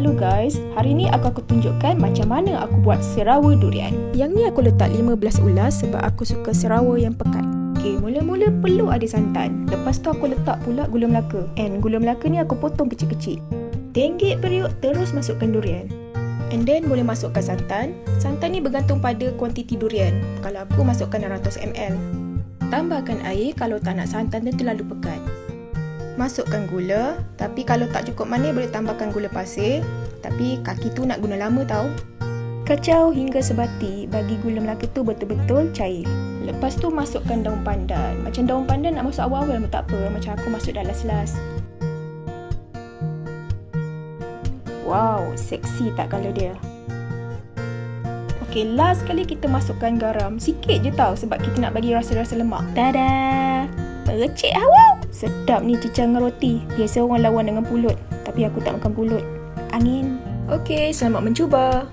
Halo guys, hari ni aku akan tunjukkan macam mana aku buat serawa durian. Yang ni aku letak 15 ulas sebab aku suka serawa yang pekat. Okay, mula-mula perlu ada santan. Lepas tu aku letak pula gula melaka. And gula melaka ni aku potong kecil-kecil. Tenggek periuk terus masukkan durian. And then boleh masukkan santan. Santan ni bergantung pada kuantiti durian. Kalau aku masukkan 600ml. Tambahkan air kalau tak nak santan dia terlalu pekat. Masukkan gula, tapi kalau tak cukup manis boleh tambahkan gula pasir. Tapi kaki tu nak guna lama tau. Kacau hingga sebati bagi gula melaka tu betul-betul cair. Lepas tu masukkan daun pandan. Macam daun pandan nak masuk awal-awal pun tak apa. Macam aku masuk dah last-last. Wow, seksi tak kalau dia? Okay, last kali kita masukkan garam. Sikit je tau sebab kita nak bagi rasa-rasa lemak. Tada! Recik hawa! Sedap ni cicang dengan roti. Biasa orang lawan dengan pulut. Tapi aku tak makan pulut. Angin. Okay, selamat mencuba.